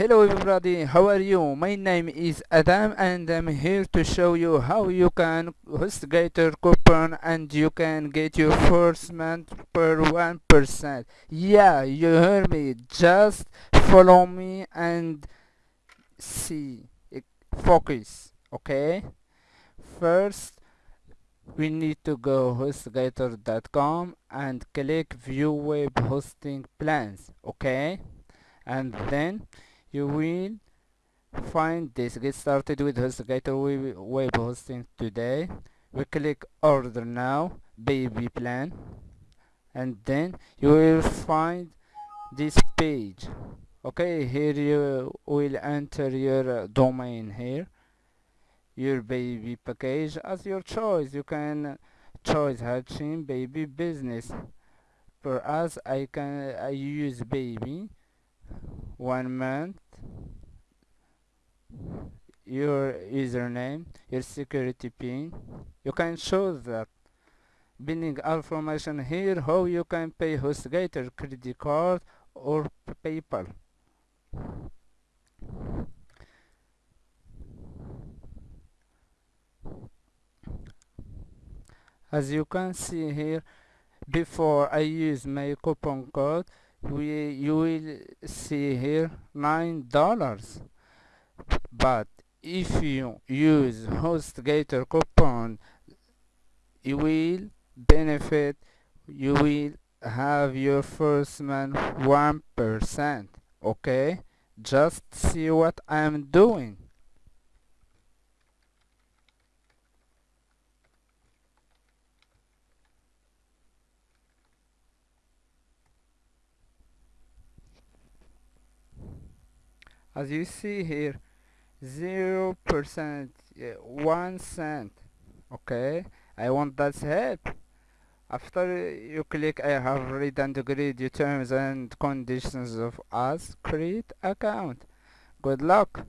Hello everybody, how are you? My name is Adam and I'm here to show you how you can host HostGator coupon and you can get your first month per 1%. Yeah, you heard me. Just follow me and see. Focus, okay? First, we need to go hostgator.com and click view web hosting plans, okay? And then you will find this get started with HostGator web hosting today. We click order now baby plan and then you will find this page. Okay here you will enter your uh, domain here your baby package as your choice. You can choose Hatchling baby business. For us I can I use baby one month your username your security pin. You can show that. Binning information here how you can pay HostGator credit card or PayPal. As you can see here before I use my coupon code we you will see here nine dollars but if you use HostGator coupon you will benefit you will have your first month one percent okay? Just see what I'm doing. As you see here zero percent one cent okay? I want that help. After you click I have read and agreed your terms and conditions of us create account. Good luck